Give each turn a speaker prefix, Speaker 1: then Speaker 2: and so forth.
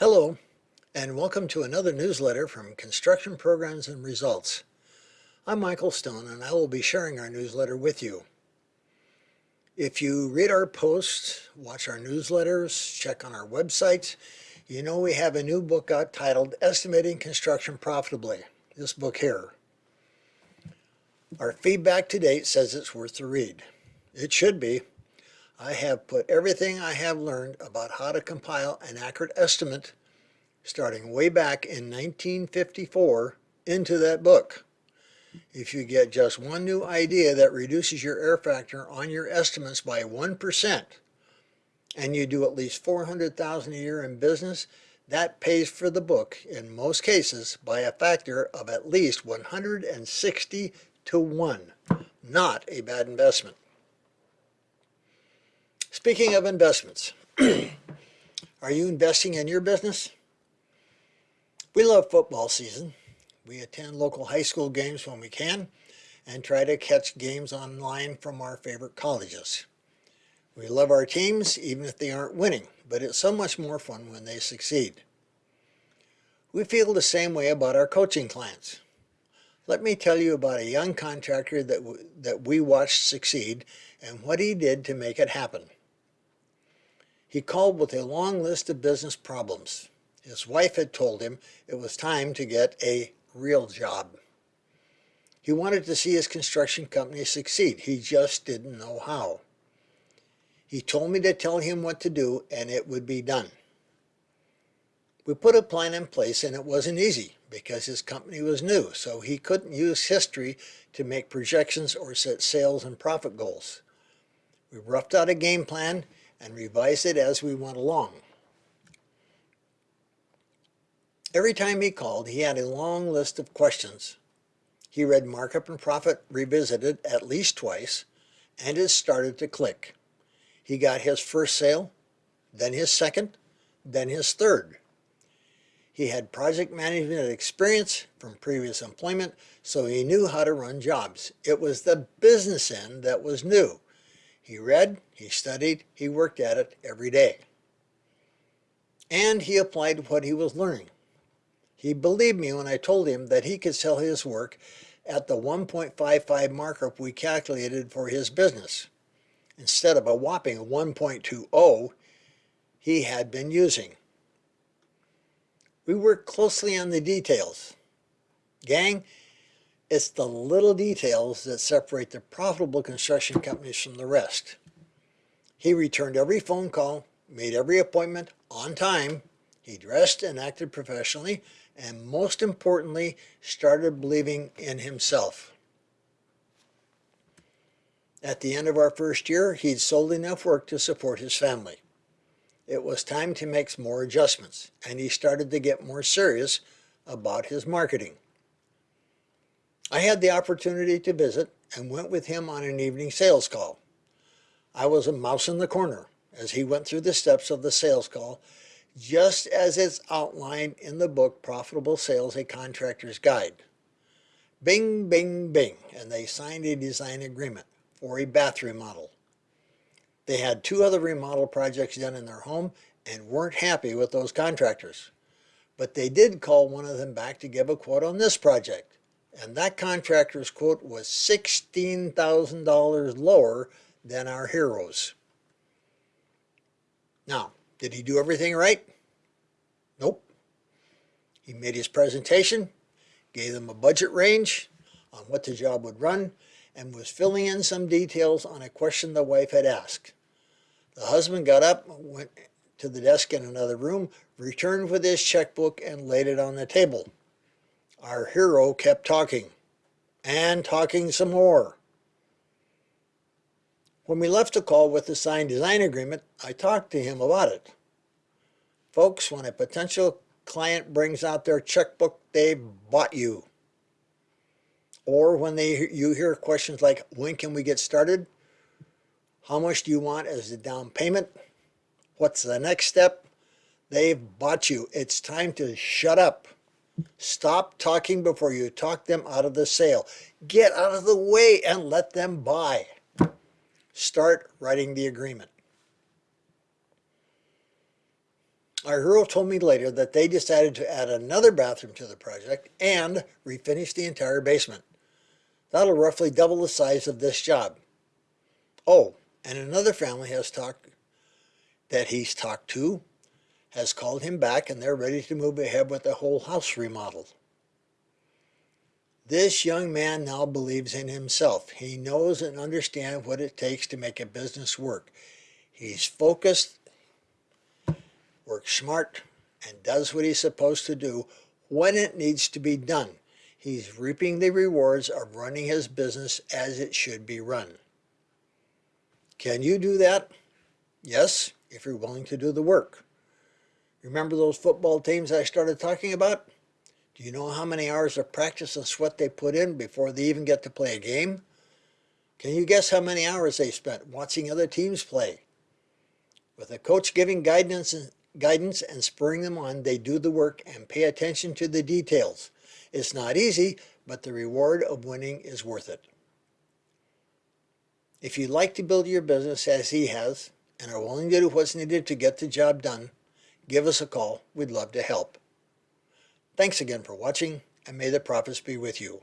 Speaker 1: Hello, and welcome to another newsletter from Construction Programs and Results. I'm Michael Stone, and I will be sharing our newsletter with you. If you read our posts, watch our newsletters, check on our websites, you know we have a new book out titled Estimating Construction Profitably, this book here. Our feedback to date says it's worth the read. It should be. I have put everything I have learned about how to compile an accurate estimate starting way back in 1954 into that book. If you get just one new idea that reduces your error factor on your estimates by 1% and you do at least 400,000 a year in business, that pays for the book in most cases by a factor of at least 160 to 1. Not a bad investment. Speaking of investments, are you investing in your business? We love football season. We attend local high school games when we can and try to catch games online from our favorite colleges. We love our teams even if they aren't winning, but it's so much more fun when they succeed. We feel the same way about our coaching clients. Let me tell you about a young contractor that, that we watched succeed and what he did to make it happen. He called with a long list of business problems. His wife had told him it was time to get a real job. He wanted to see his construction company succeed. He just didn't know how. He told me to tell him what to do and it would be done. We put a plan in place and it wasn't easy because his company was new, so he couldn't use history to make projections or set sales and profit goals. We roughed out a game plan and revise it as we went along. Every time he called, he had a long list of questions. He read Markup and Profit Revisited at least twice, and it started to click. He got his first sale, then his second, then his third. He had project management experience from previous employment, so he knew how to run jobs. It was the business end that was new. He read, he studied, he worked at it every day. And he applied what he was learning. He believed me when I told him that he could sell his work at the 1.55 markup we calculated for his business, instead of a whopping 1.20 he had been using. We worked closely on the details. Gang, it's the little details that separate the profitable construction companies from the rest. He returned every phone call, made every appointment on time, he dressed and acted professionally, and most importantly, started believing in himself. At the end of our first year, he'd sold enough work to support his family. It was time to make more adjustments, and he started to get more serious about his marketing. I had the opportunity to visit and went with him on an evening sales call. I was a mouse in the corner as he went through the steps of the sales call, just as it's outlined in the book Profitable Sales, A Contractor's Guide. Bing, bing, bing, and they signed a design agreement for a bath remodel. They had two other remodel projects done in their home and weren't happy with those contractors. But they did call one of them back to give a quote on this project and that contractor's quote was $16,000 lower than our heroes. Now, did he do everything right? Nope. He made his presentation, gave them a budget range on what the job would run, and was filling in some details on a question the wife had asked. The husband got up, went to the desk in another room, returned with his checkbook, and laid it on the table. Our hero kept talking and talking some more. When we left the call with the signed design agreement, I talked to him about it. Folks, when a potential client brings out their checkbook, they've bought you. Or when they you hear questions like, when can we get started? How much do you want as the down payment? What's the next step? They've bought you. It's time to shut up. Stop talking before you talk them out of the sale. Get out of the way and let them buy. Start writing the agreement. Our hero told me later that they decided to add another bathroom to the project and refinish the entire basement. That'll roughly double the size of this job. Oh, and another family has talked that he's talked to has called him back and they're ready to move ahead with the whole house remodel. This young man now believes in himself. He knows and understands what it takes to make a business work. He's focused, works smart, and does what he's supposed to do when it needs to be done. He's reaping the rewards of running his business as it should be run. Can you do that? Yes, if you're willing to do the work. Remember those football teams I started talking about? Do you know how many hours of practice and sweat they put in before they even get to play a game? Can you guess how many hours they spent watching other teams play? With a coach giving guidance and, guidance and spurring them on, they do the work and pay attention to the details. It's not easy, but the reward of winning is worth it. If you'd like to build your business as he has and are willing to do what's needed to get the job done, give us a call. We'd love to help. Thanks again for watching, and may the profits be with you.